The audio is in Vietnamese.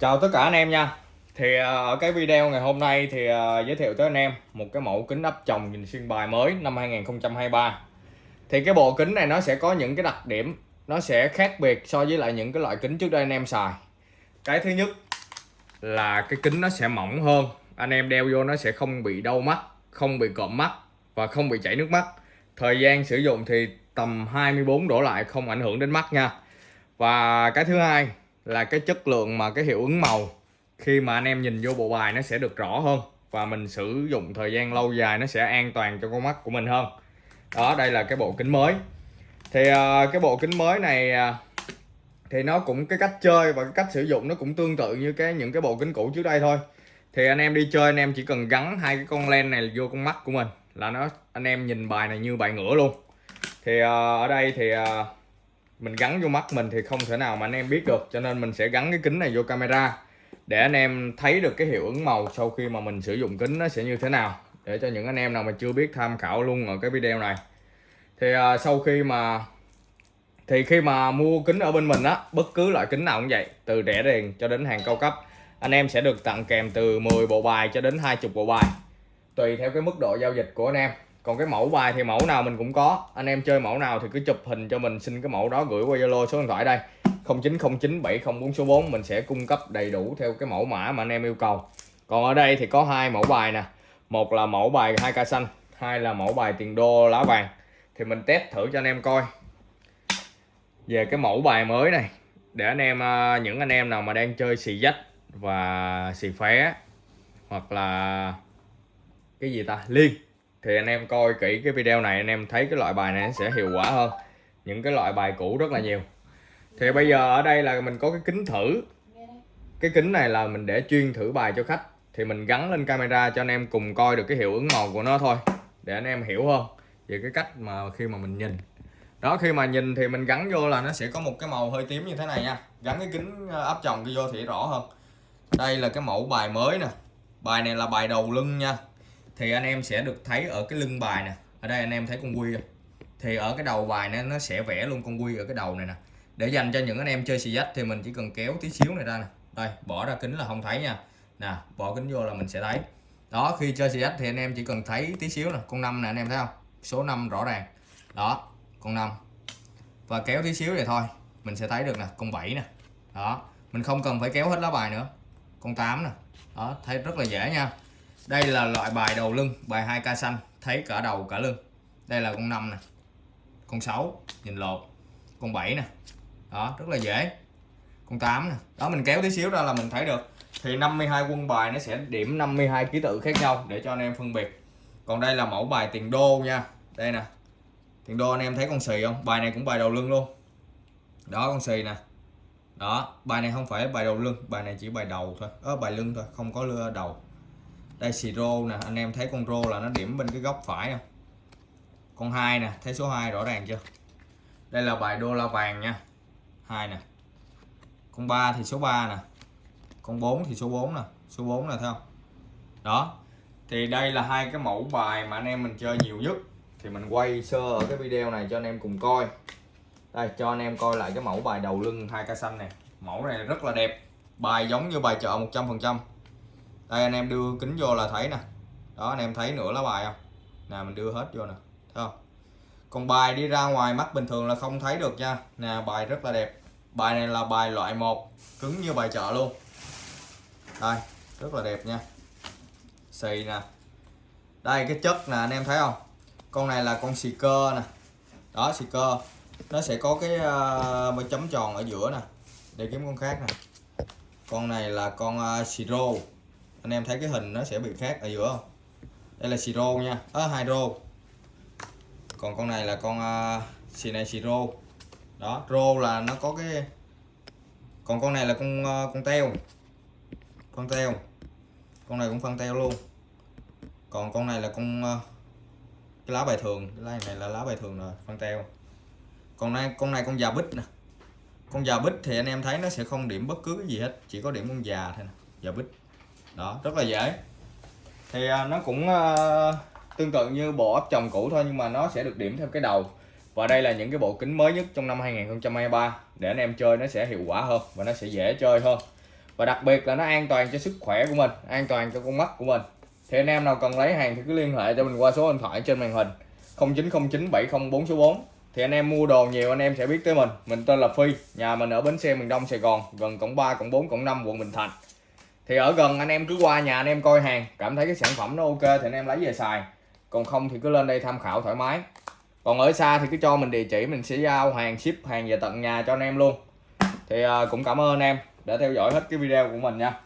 Chào tất cả anh em nha. Thì à, ở cái video ngày hôm nay thì à, giới thiệu tới anh em một cái mẫu kính áp tròng nhìn xuyên bài mới năm 2023 Thì cái bộ kính này nó sẽ có những cái đặc điểm nó sẽ khác biệt so với lại những cái loại kính trước đây anh em xài. Cái thứ nhất là cái kính nó sẽ mỏng hơn Anh em đeo vô nó sẽ không bị đau mắt, không bị cộm mắt và không bị chảy nước mắt. Thời gian sử dụng thì tầm 24 đổ lại không ảnh hưởng đến mắt nha. Và cái thứ hai là cái chất lượng mà cái hiệu ứng màu. Khi mà anh em nhìn vô bộ bài nó sẽ được rõ hơn và mình sử dụng thời gian lâu dài nó sẽ an toàn cho con mắt của mình hơn. Đó đây là cái bộ kính mới. Thì uh, cái bộ kính mới này uh, thì nó cũng cái cách chơi và cái cách sử dụng nó cũng tương tự như cái những cái bộ kính cũ trước đây thôi. Thì anh em đi chơi anh em chỉ cần gắn hai cái con len này vô con mắt của mình là nó anh em nhìn bài này như bài ngửa luôn. Thì uh, ở đây thì uh, mình gắn vô mắt mình thì không thể nào mà anh em biết được cho nên mình sẽ gắn cái kính này vô camera để anh em thấy được cái hiệu ứng màu sau khi mà mình sử dụng kính nó sẽ như thế nào. Để cho những anh em nào mà chưa biết tham khảo luôn ở cái video này. Thì uh, sau khi mà thì khi mà mua kính ở bên mình á bất cứ loại kính nào cũng vậy từ rẻ tiền cho đến hàng cao cấp anh em sẽ được tặng kèm từ 10 bộ bài cho đến 20 bộ bài tùy theo cái mức độ giao dịch của anh em còn cái mẫu bài thì mẫu nào mình cũng có. Anh em chơi mẫu nào thì cứ chụp hình cho mình, xin cái mẫu đó gửi qua Zalo số điện thoại đây. 090970 số 4 mình sẽ cung cấp đầy đủ theo cái mẫu mã mà anh em yêu cầu. Còn ở đây thì có hai mẫu bài nè. Một là mẫu bài 2 ca xanh, hai là mẫu bài tiền đô lá vàng. Thì mình test thử cho anh em coi. Về cái mẫu bài mới này, để anh em à, những anh em nào mà đang chơi xì dách và xì phé, hoặc là cái gì ta? Liên thì anh em coi kỹ cái video này, anh em thấy cái loại bài này sẽ hiệu quả hơn. Những cái loại bài cũ rất là nhiều. Thì bây giờ ở đây là mình có cái kính thử. Cái kính này là mình để chuyên thử bài cho khách. Thì mình gắn lên camera cho anh em cùng coi được cái hiệu ứng màu của nó thôi, để anh em hiểu hơn về cái cách mà khi mà mình nhìn. Đó, khi mà nhìn thì mình gắn vô là nó sẽ có một cái màu hơi tím như thế này nha. Gắn cái kính ờ, áp tròng vô thì rõ hơn. Đây là cái mẫu bài mới nè. Bài này là bài đầu lưng nha thì anh em sẽ được thấy ở cái lưng bài nè. Ở đây anh em thấy con quy không? Thì ở cái đầu bài nó nó sẽ vẽ luôn con quy ở cái đầu này nè. Để dành cho những anh em chơi xì dách thì mình chỉ cần kéo tí xíu này ra nè. Đây, bỏ ra kính là không thấy nha. Nè, bỏ kính vô là mình sẽ thấy. Đó, khi chơi xì dách thì anh em chỉ cần thấy tí xíu nè. Con năm nè, anh em thấy không? Số 5 rõ ràng. Đó, con năm. Và kéo tí xíu này thôi. Mình sẽ thấy được nè, con 7 nè. Đó, mình không cần phải kéo hết lá bài nữa. Con 8 nè. Đó, thấy rất là dễ nha đây là loại bài đầu lưng, bài 2k xanh, thấy cả đầu cả lưng. Đây là con 5 này con 6 nhìn lột. Con 7 nè, đó, rất là dễ. Con 8 nè, đó, mình kéo tí xíu ra là mình thấy được. Thì 52 quân bài nó sẽ điểm 52 ký tự khác nhau để cho anh em phân biệt. Còn đây là mẫu bài tiền đô nha. Đây nè, tiền đô anh em thấy con xì không? Bài này cũng bài đầu lưng luôn. Đó, con xì nè. Đó, bài này không phải bài đầu lưng, bài này chỉ bài đầu thôi. Ở bài lưng thôi, không có lưa đầu đây, xì rô nè. Anh em thấy con rô là nó điểm bên cái góc phải không con hai nè. Thấy số 2 rõ ràng chưa? Đây là bài đô la vàng nha. Hai nè. Con 3 thì số 3 nè. Con 4 thì số 4 nè. Số 4 là thấy không? Đó. Thì đây là hai cái mẫu bài mà anh em mình chơi nhiều nhất. Thì mình quay sơ ở cái video này cho anh em cùng coi. Đây, cho anh em coi lại cái mẫu bài đầu lưng hai ca xanh này mẫu này rất là đẹp. Bài giống như bài chợ 100 phần trăm đây anh em đưa kính vô là thấy nè. Đó anh em thấy nửa lá bài không? Nè mình đưa hết vô nè thấy không? Còn bài đi ra ngoài mắt bình thường là không thấy được nha. Nè bài rất là đẹp. Bài này là bài loại 1 cứng như bài chợ luôn. Đây rất là đẹp nha. Xì nè. Đây cái chất nè anh em thấy không? Con này là con xì cơ nè. Đó xì cơ. Nó sẽ có cái uh, chấm tròn ở giữa nè để kiếm con khác nè. Con này là con ờ, uh, siro anh em thấy cái hình nó sẽ bị khác ở giữa không? Đây là siro nha. À, hydro. Còn con này là con uh, xì này siro đó rô là nó có cái còn con này là con uh, con teo. Con teo. Con này cũng phân teo luôn. Còn con này là con uh, cái lá bài thường. Cái lá này là lá bài thường rồi phân teo. Còn này con này con già bích nè. Con già bích thì anh em thấy nó sẽ không điểm bất cứ cái gì hết chỉ có điểm con già thôi nè già bích đó rất là dễ. Thì à, nó cũng uh, tương tự như bộ ấp chồng cũ thôi nhưng mà nó sẽ được điểm theo cái đầu. Và đây là những cái bộ kính mới nhất trong năm 2023 để anh em chơi nó sẽ hiệu quả hơn và nó sẽ dễ chơi hơn. Và đặc biệt là nó an toàn cho sức khỏe của mình an toàn cho con mắt của mình. Thì anh em nào cần lấy hàng thì cứ liên hệ cho mình qua số điện thoại trên màn hình 0909 704 số 4 thì anh em mua đồ nhiều anh em sẽ biết tới mình. Mình tên là Phi nhà mình ở bến xe miền Đông Sài Gòn gần cổng 3 cổng 4 cổng 5 quận Bình Thạnh thì ở gần anh em cứ qua nhà anh em coi hàng, cảm thấy cái sản phẩm nó ok thì anh em lấy về xài. Còn không thì cứ lên đây tham khảo thoải mái. Còn ở xa thì cứ cho mình địa chỉ, mình sẽ giao hàng, ship hàng về tận nhà cho anh em luôn. Thì à, cũng cảm ơn anh em đã theo dõi hết cái video của mình nha.